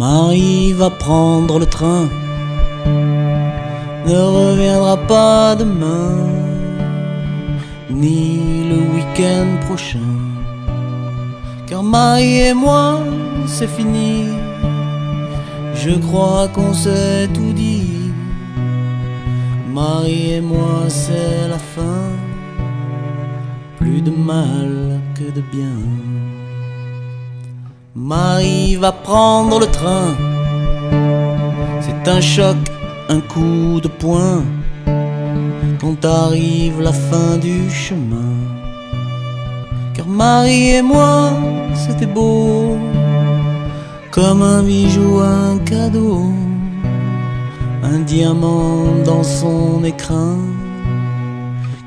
Marie va prendre le train, ne reviendra pas demain, ni le week-end prochain. Car Marie et moi, c'est fini. Je crois qu'on s'est tout dit. Marie et moi, c'est la fin. Plus de mal que de bien. Marie va prendre le train. C'est un choc, un coup de poing. Quand arrive la fin du chemin. Car Marie et moi, c'était beau. Comme un bijou, un cadeau. Un diamant dans son écrin.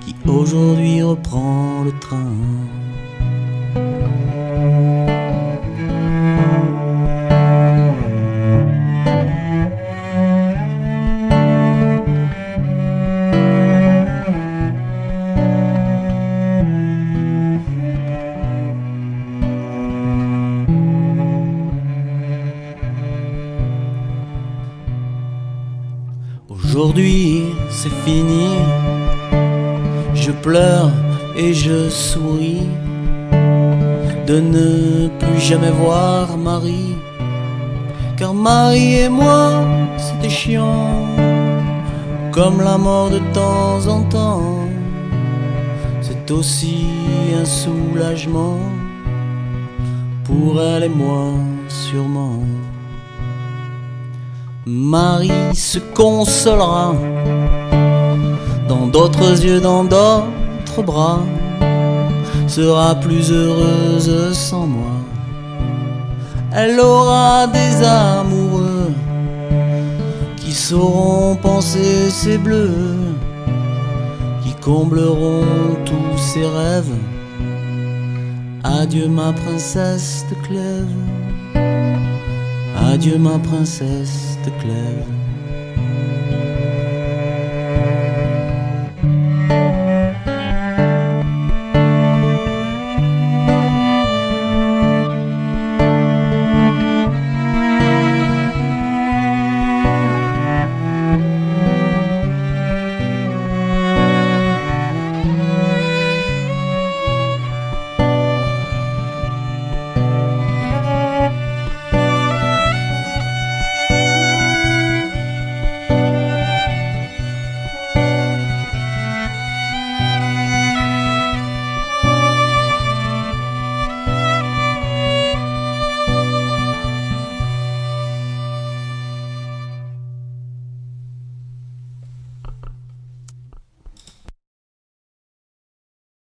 Qui aujourd'hui reprend le train. Aujourd'hui, c'est fini. Je pleure et je souris de ne plus jamais voir Marie. Car Marie et moi, c'était chiant, comme la mort de temps en temps. C'est aussi un soulagement pour elle et moi, sûrement. Marie se consolera dans d'autres yeux, dans d'autres bras, sera plus heureuse sans moi. Elle aura des amoureux qui sauront penser ses bleus, qui combleront tous ses rêves. Adieu ma princesse de Clèves. Adieu ma princesse the cloud.